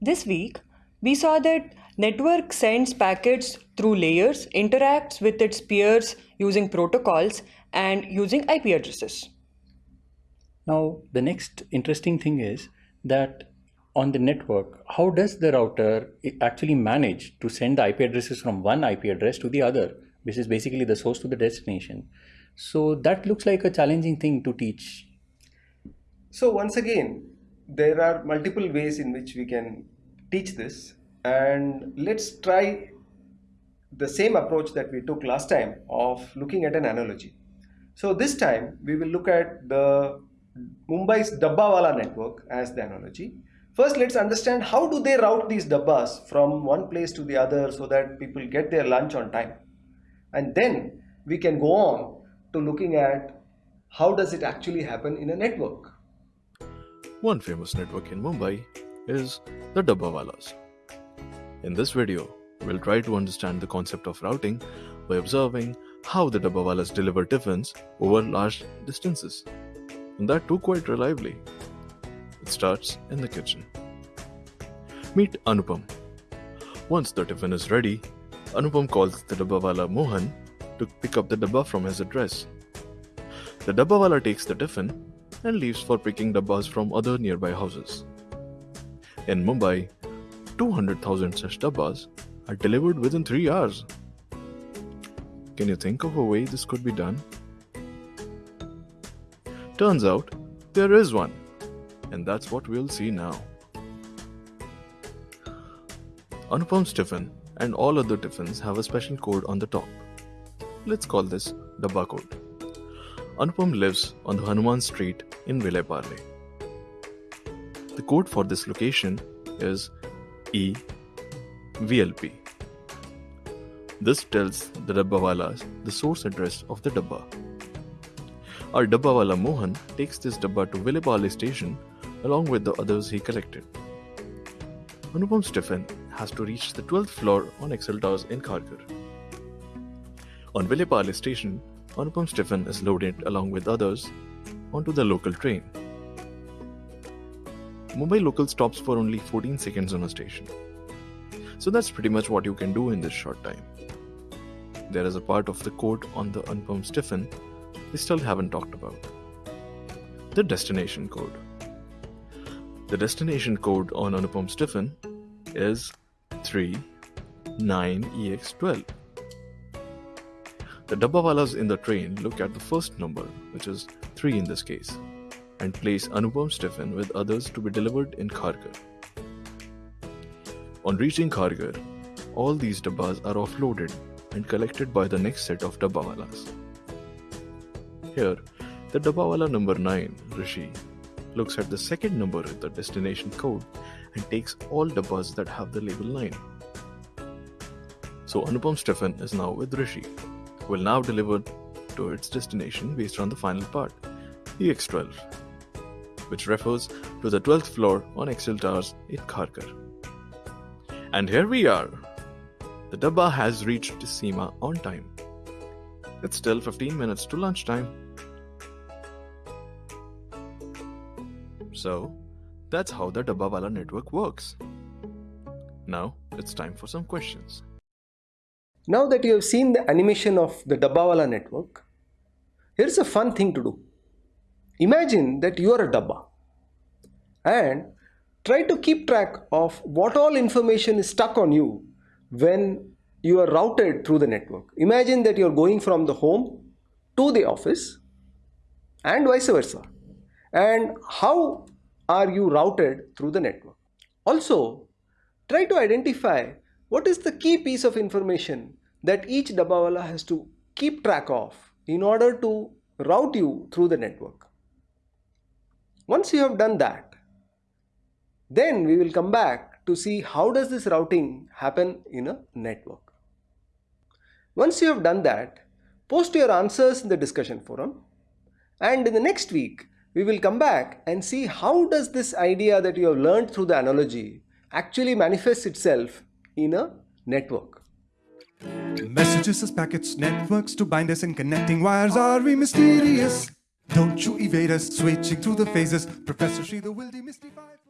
This week, we saw that network sends packets through layers, interacts with its peers using protocols and using IP addresses. Now, the next interesting thing is that on the network, how does the router actually manage to send the IP addresses from one IP address to the other, which is basically the source to the destination? So that looks like a challenging thing to teach. So once again, there are multiple ways in which we can teach this and let's try the same approach that we took last time of looking at an analogy. So this time we will look at the Mumbai's Dabbawala network as the analogy. First, let's understand how do they route these dabbas from one place to the other so that people get their lunch on time. And then we can go on to looking at how does it actually happen in a network. One famous network in Mumbai is the Dabbawalas. In this video, we'll try to understand the concept of routing by observing how the Dabbawalas deliver tiffins over large distances. And that too quite reliably. It starts in the kitchen. Meet Anupam. Once the tiffin is ready, Anupam calls the Dabbawala Mohan to pick up the dabba from his address. The Dabbawala takes the tiffin and leaves for picking dabbas from other nearby houses. In Mumbai, 200,000 such dabbas are delivered within 3 hours. Can you think of a way this could be done? Turns out, there is one, and that's what we'll see now. Anupam's tiffin and all other tiffins have a special code on the top. Let's call this Dabba code. Anupam lives on the Hanuman Street in Vileparle. The code for this location is EVLP. This tells the Dabbawalas the source address of the Dabba. Our Dabbawala Mohan takes this Dabba to Vileparle station along with the others he collected. Anupam's tiffin has to reach the 12th floor on Excel Towers in Kharghar. On Vileparle station, Anupam's tiffin is loaded along with others onto the local train. Mumbai local stops for only 14 seconds on a station. So that's pretty much what you can do in this short time. There is a part of the code on the Anupam's tiffin we still haven't talked about. The destination code. The destination code on Anupam's tiffin is 39EX12. The Dabbawalas in the train look at the first number, which is 3 in this case, and place Anupam tiffin with others to be delivered in Kharghar. On reaching Kharghar, all these dabbas are offloaded and collected by the next set of Dabbawalas. Here, the Dabbawala number 9, Rishi, looks at the second number in the destination code and takes all dabbas that have the label 9. So Anupam tiffin is now with Rishi will now deliver to its destination based on the final part, EX12, which refers to the 12th floor on Excel Towers in Kharghar. And here we are. The Dabba has reached Seema on time. It's still 15 minutes to lunchtime. So, that's how the Dabbawala network works. Now, it's time for some questions. Now that you have seen the animation of the Dabbawala network, here's a fun thing to do. Imagine that you are a Dabba and try to keep track of what all information is stuck on you when you are routed through the network. Imagine that you're going from the home to the office and vice versa. And how are you routed through the network? Also, try to identify what is the key piece of information that each Dabbawala has to keep track of in order to route you through the network. Once you have done that, then we will come back to see how does this routing happen in a network. Once you have done that, post your answers in the discussion forum and in the next week we will come back and see how does this idea that you have learned through the analogy actually manifests itself in a network. Messages as packets, networks to bind us and connecting wires are we mysterious. Don't you evade us, switching through the phases. Professor Sridhar will demystify.